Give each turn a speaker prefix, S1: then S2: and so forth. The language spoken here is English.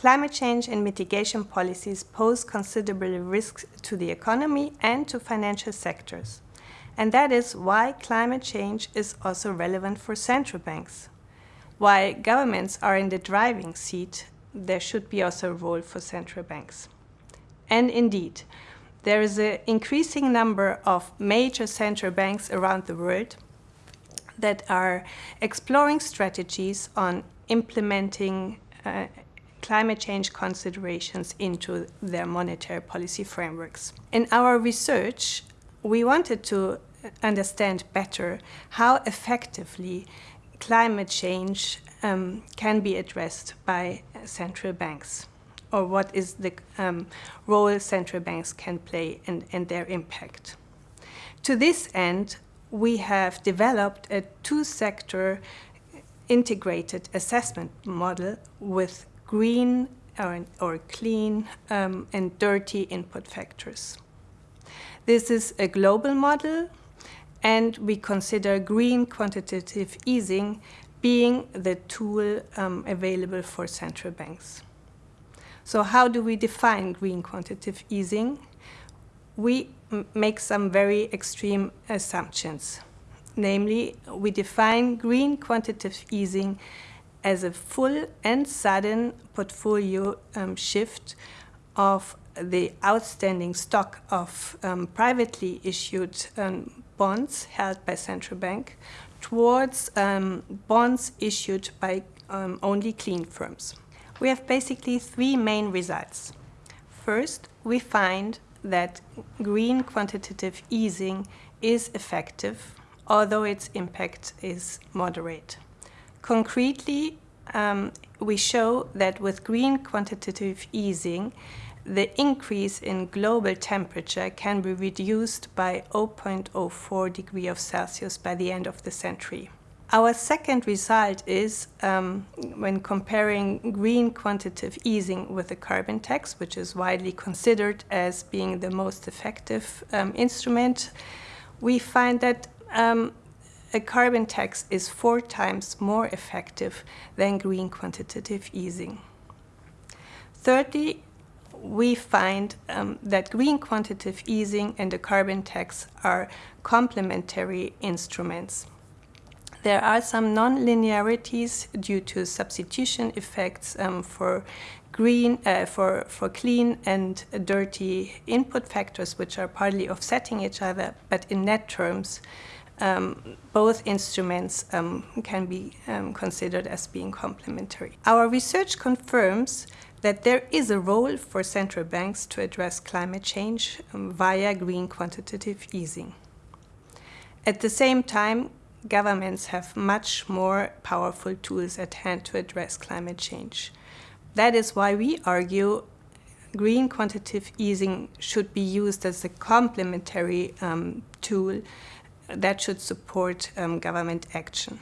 S1: climate change and mitigation policies pose considerable risks to the economy and to financial sectors. And that is why climate change is also relevant for central banks. While governments are in the driving seat, there should be also a role for central banks. And indeed, there is an increasing number of major central banks around the world that are exploring strategies on implementing uh, climate change considerations into their monetary policy frameworks. In our research, we wanted to understand better how effectively climate change um, can be addressed by central banks or what is the um, role central banks can play and, and their impact. To this end, we have developed a two-sector integrated assessment model with green or, or clean um, and dirty input factors. This is a global model and we consider green quantitative easing being the tool um, available for central banks. So how do we define green quantitative easing? We make some very extreme assumptions. Namely, we define green quantitative easing as a full and sudden portfolio um, shift of the outstanding stock of um, privately issued um, bonds held by central bank towards um, bonds issued by um, only clean firms. We have basically three main results. First, we find that green quantitative easing is effective, although its impact is moderate. Concretely, um, we show that with green quantitative easing, the increase in global temperature can be reduced by 0.04 degree of Celsius by the end of the century. Our second result is um, when comparing green quantitative easing with the carbon tax, which is widely considered as being the most effective um, instrument, we find that um, a carbon tax is four times more effective than green quantitative easing. Thirdly, we find um, that green quantitative easing and the carbon tax are complementary instruments. There are some non-linearities due to substitution effects um, for green, uh, for, for clean and dirty input factors, which are partly offsetting each other, but in net terms, um, both instruments um, can be um, considered as being complementary. Our research confirms that there is a role for central banks to address climate change um, via green quantitative easing. At the same time, governments have much more powerful tools at hand to address climate change. That is why we argue green quantitative easing should be used as a complementary um, tool that should support um, government action.